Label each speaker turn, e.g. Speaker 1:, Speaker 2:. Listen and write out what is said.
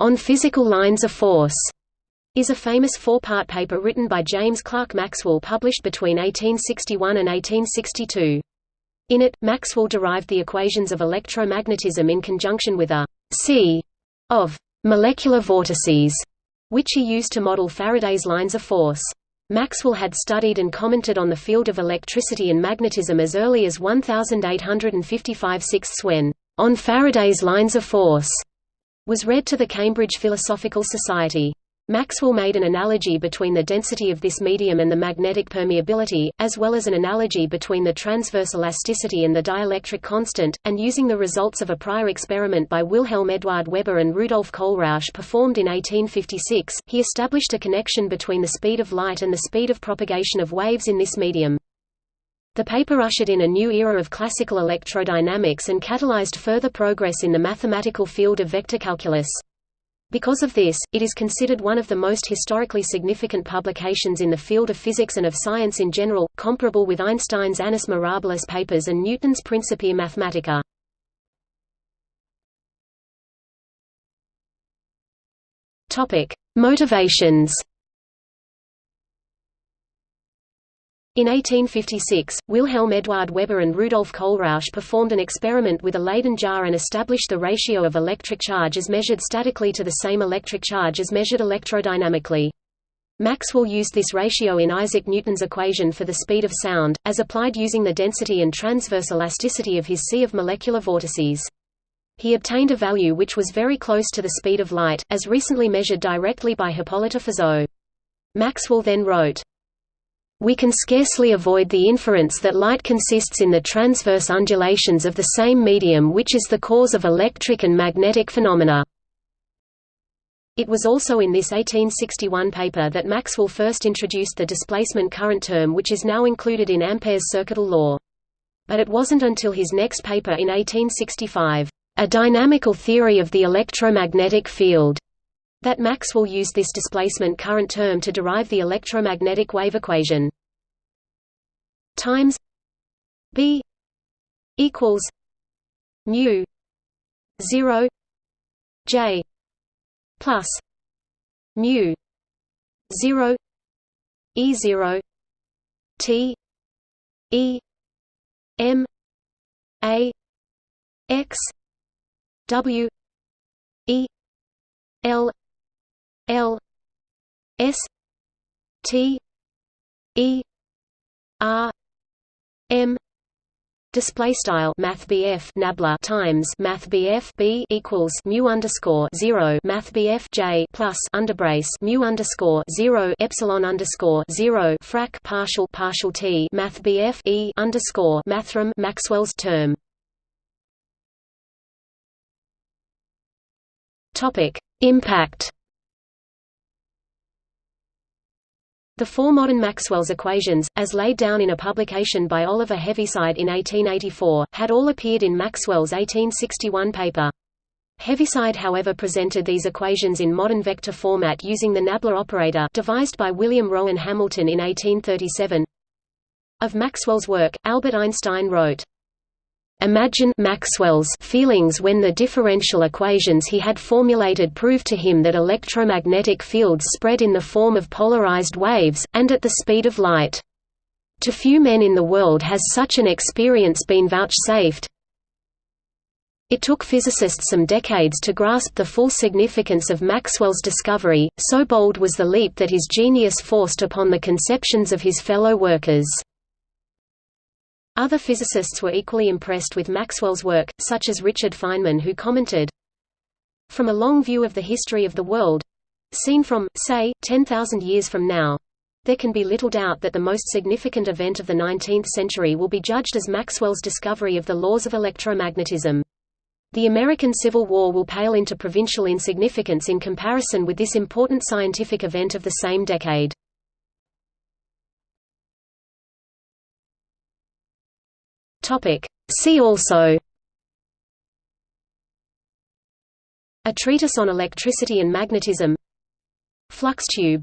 Speaker 1: On Physical Lines of Force, is a famous four-part paper written by James Clerk Maxwell published between 1861 and 1862. In it, Maxwell derived the equations of electromagnetism in conjunction with a sea of molecular vortices, which he used to model Faraday's lines of force. Maxwell had studied and commented on the field of electricity and magnetism as early as 1855 6 when, On Faraday's Lines of Force, was read to the Cambridge Philosophical Society. Maxwell made an analogy between the density of this medium and the magnetic permeability, as well as an analogy between the transverse elasticity and the dielectric constant, and using the results of a prior experiment by Wilhelm Eduard Weber and Rudolf Kohlrausch performed in 1856, he established a connection between the speed of light and the speed of propagation of waves in this medium. The paper ushered in a new era of classical electrodynamics and catalyzed further progress in the mathematical field of vector calculus. Because of this, it is considered one of the most historically significant publications in the field of physics and of science in general, comparable with Einstein's Annus Mirabilis papers and Newton's Principia Mathematica. Motivations In 1856, Wilhelm Eduard Weber and Rudolf Kohlrausch performed an experiment with a Leyden jar and established the ratio of electric charge as measured statically to the same electric charge as measured electrodynamically. Maxwell used this ratio in Isaac Newton's equation for the speed of sound, as applied using the density and transverse elasticity of his sea of molecular vortices. He obtained a value which was very close to the speed of light, as recently measured directly by Hippolyte Fizeau. Maxwell then wrote, we can scarcely avoid the inference that light consists in the transverse undulations of the same medium which is the cause of electric and magnetic phenomena. It was also in this 1861 paper that Maxwell first introduced the displacement current term which is now included in Ampere's circuital law. But it wasn't until his next paper in 1865, A Dynamical Theory of the Electromagnetic Field, that Maxwell used this displacement current term to derive the electromagnetic wave equation. Times B equals mu 0 J plus mu 0 E 0 T E M A X W E L L S T E R M Display style Math Nabla times Math B equals mu underscore zero Math J plus underbrace mu underscore zero Epsilon underscore zero frac partial partial T Math E underscore Mathrm Maxwell's term. Topic Impact The four modern Maxwell's equations, as laid down in a publication by Oliver Heaviside in 1884, had all appeared in Maxwell's 1861 paper. Heaviside however presented these equations in modern vector format using the Nabla operator devised by William Rowan Hamilton in 1837. Of Maxwell's work, Albert Einstein wrote, Imagine Maxwell's feelings when the differential equations he had formulated proved to him that electromagnetic fields spread in the form of polarized waves, and at the speed of light. To few men in the world has such an experience been vouchsafed. It took physicists some decades to grasp the full significance of Maxwell's discovery, so bold was the leap that his genius forced upon the conceptions of his fellow workers. Other physicists were equally impressed with Maxwell's work, such as Richard Feynman who commented, From a long view of the history of the world seen from, say, 10,000 years from now, there can be little doubt that the most significant event of the 19th century will be judged as Maxwell's discovery of the laws of electromagnetism. The American Civil War will pale into provincial insignificance in comparison with this important scientific event of the same decade.
Speaker 2: Topic. See also A treatise on electricity and magnetism Flux tube